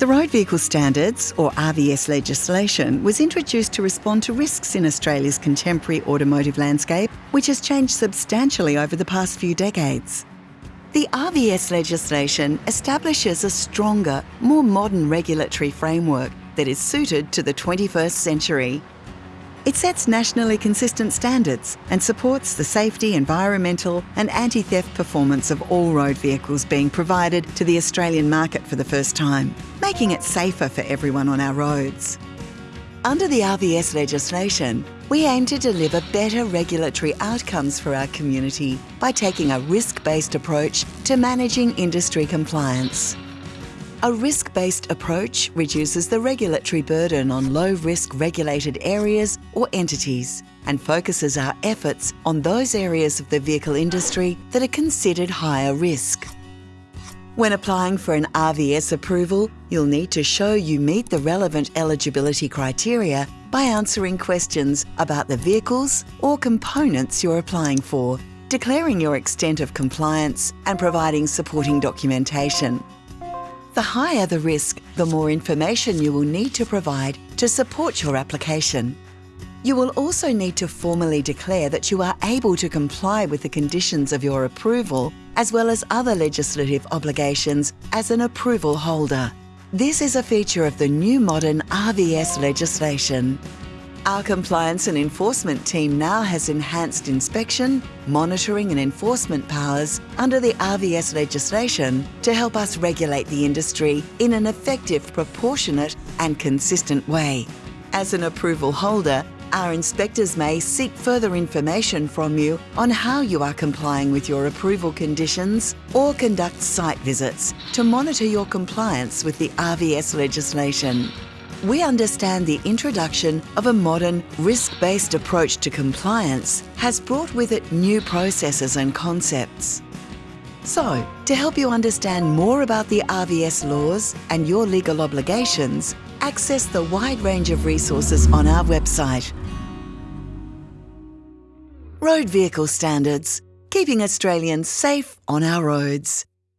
The Road Vehicle Standards, or RVS legislation, was introduced to respond to risks in Australia's contemporary automotive landscape, which has changed substantially over the past few decades. The RVS legislation establishes a stronger, more modern regulatory framework that is suited to the 21st century. It sets nationally consistent standards and supports the safety, environmental and anti-theft performance of all road vehicles being provided to the Australian market for the first time, making it safer for everyone on our roads. Under the RVS legislation, we aim to deliver better regulatory outcomes for our community by taking a risk-based approach to managing industry compliance. A risk-based approach reduces the regulatory burden on low-risk regulated areas or entities and focuses our efforts on those areas of the vehicle industry that are considered higher risk. When applying for an RVS approval, you'll need to show you meet the relevant eligibility criteria by answering questions about the vehicles or components you're applying for, declaring your extent of compliance and providing supporting documentation. The higher the risk, the more information you will need to provide to support your application. You will also need to formally declare that you are able to comply with the conditions of your approval, as well as other legislative obligations as an approval holder. This is a feature of the new modern RVS legislation. Our compliance and enforcement team now has enhanced inspection, monitoring and enforcement powers under the RVS legislation to help us regulate the industry in an effective, proportionate and consistent way. As an approval holder, our inspectors may seek further information from you on how you are complying with your approval conditions or conduct site visits to monitor your compliance with the RVS legislation we understand the introduction of a modern, risk-based approach to compliance has brought with it new processes and concepts. So, to help you understand more about the RVS laws and your legal obligations, access the wide range of resources on our website. Road Vehicle Standards, keeping Australians safe on our roads.